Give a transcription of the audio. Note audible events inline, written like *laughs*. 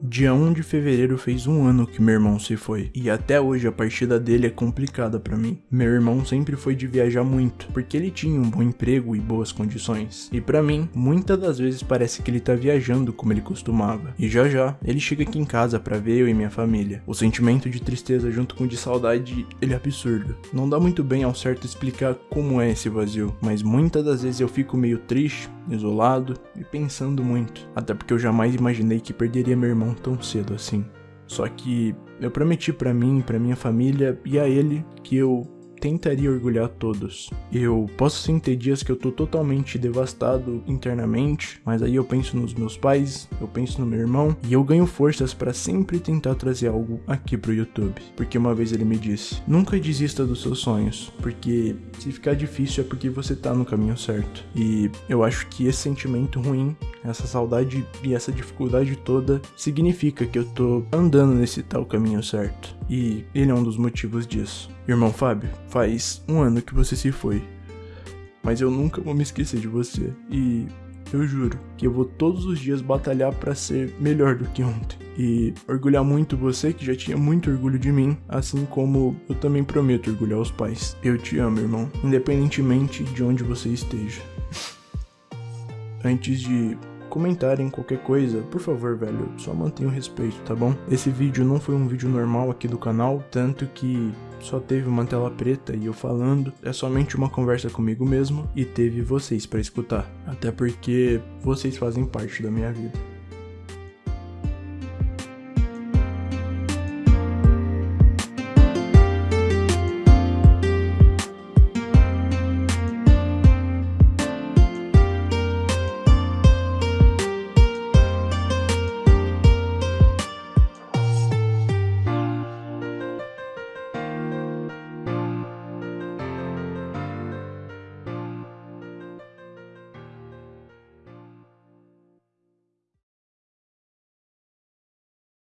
Dia 1 de fevereiro fez um ano que meu irmão se foi, e até hoje a partida dele é complicada para mim. Meu irmão sempre foi de viajar muito, porque ele tinha um bom emprego e boas condições. E para mim, muitas das vezes parece que ele tá viajando como ele costumava. E já já, ele chega aqui em casa para ver eu e minha família. O sentimento de tristeza junto com de saudade, ele é absurdo. Não dá muito bem ao certo explicar como é esse vazio, mas muitas das vezes eu fico meio triste, isolado e pensando muito. Até porque eu jamais imaginei que perderia meu irmão tão cedo assim. Só que eu prometi para mim, para minha família e a ele que eu tentaria orgulhar todos. Eu posso sim ter dias que eu tô totalmente devastado internamente, mas aí eu penso nos meus pais, eu penso no meu irmão e eu ganho forças para sempre tentar trazer algo aqui pro YouTube. Porque uma vez ele me disse: "Nunca desista dos seus sonhos, porque se ficar difícil é porque você tá no caminho certo". E eu acho que esse sentimento ruim, essa saudade e essa dificuldade toda significa que eu tô andando nesse tal caminho certo. E ele é um dos motivos disso. Irmão Fábio, faz um ano que você se foi. Mas eu nunca vou me esquecer de você. E eu juro que eu vou todos os dias batalhar para ser melhor do que ontem. E orgulhar muito você, que já tinha muito orgulho de mim, assim como eu também prometo orgulhar os pais. Eu te amo, irmão, independentemente de onde você esteja. *laughs* Antes de comentarem qualquer coisa, por favor, velho, só mantenha o respeito, tá bom? Esse vídeo não foi um vídeo normal aqui do canal, tanto que só teve uma tela preta e eu falando, é somente uma conversa comigo mesmo e teve vocês para escutar, até porque vocês fazem parte da minha vida.